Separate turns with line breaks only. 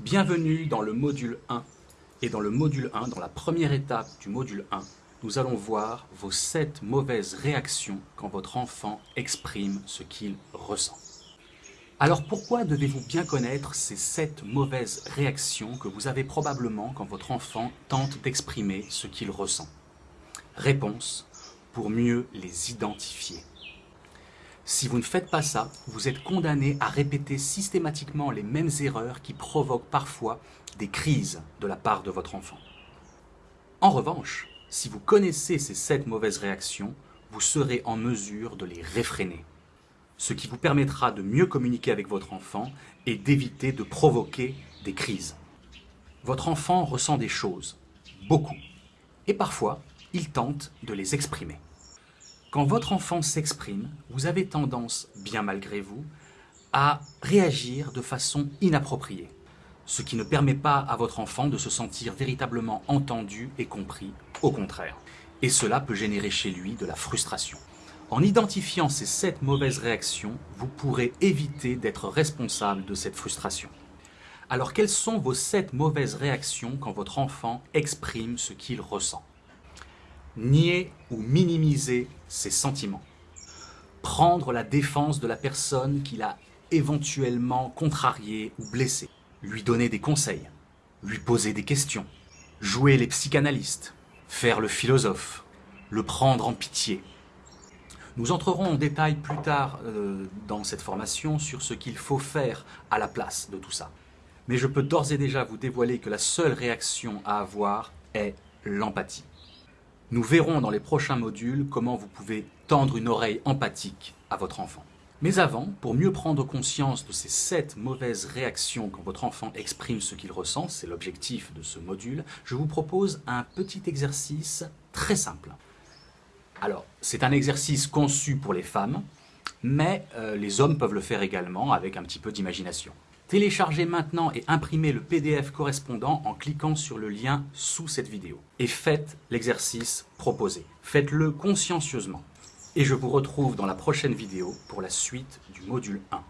Bienvenue dans le module 1. Et dans le module 1, dans la première étape du module 1, nous allons voir vos 7 mauvaises réactions quand votre enfant exprime ce qu'il ressent. Alors pourquoi devez-vous bien connaître ces 7 mauvaises réactions que vous avez probablement quand votre enfant tente d'exprimer ce qu'il ressent? Réponse, pour mieux les identifier. Si vous ne faites pas ça, vous êtes condamné à répéter systématiquement les mêmes erreurs qui provoquent parfois des crises de la part de votre enfant. En revanche, si vous connaissez ces sept mauvaises réactions, vous serez en mesure de les réfréner, ce qui vous permettra de mieux communiquer avec votre enfant et d'éviter de provoquer des crises. Votre enfant ressent des choses, beaucoup, et parfois, il tente de les exprimer. Quand votre enfant s'exprime, vous avez tendance, bien malgré vous, à réagir de façon inappropriée, ce qui ne permet pas à votre enfant de se sentir véritablement entendu et compris, au contraire. Et cela peut générer chez lui de la frustration. En identifiant ces sept mauvaises réactions, vous pourrez éviter d'être responsable de cette frustration. Alors quelles sont vos sept mauvaises réactions quand votre enfant exprime ce qu'il ressent? Nier ou minimiser ses sentiments, prendre la défense de la personne qu'il a éventuellement contrariée ou blessée, lui donner des conseils, lui poser des questions, jouer les psychanalystes, faire le philosophe, le prendre en pitié. Nous entrerons en détail plus tard euh, dans cette formation sur ce qu'il faut faire à la place de tout ça. Mais je peux d'ores et déjà vous dévoiler que la seule réaction à avoir est l'empathie. Nous verrons dans les prochains modules comment vous pouvez tendre une oreille empathique à votre enfant. Mais avant, pour mieux prendre conscience de ces sept mauvaises réactions quand votre enfant exprime ce qu'il ressent, c'est l'objectif de ce module, je vous propose un petit exercice très simple. Alors, c'est un exercice conçu pour les femmes, mais euh, les hommes peuvent le faire également avec un petit peu d'imagination. Téléchargez maintenant et imprimez le PDF correspondant en cliquant sur le lien sous cette vidéo. Et faites l'exercice proposé. Faites-le consciencieusement. Et je vous retrouve dans la prochaine vidéo pour la suite du module 1.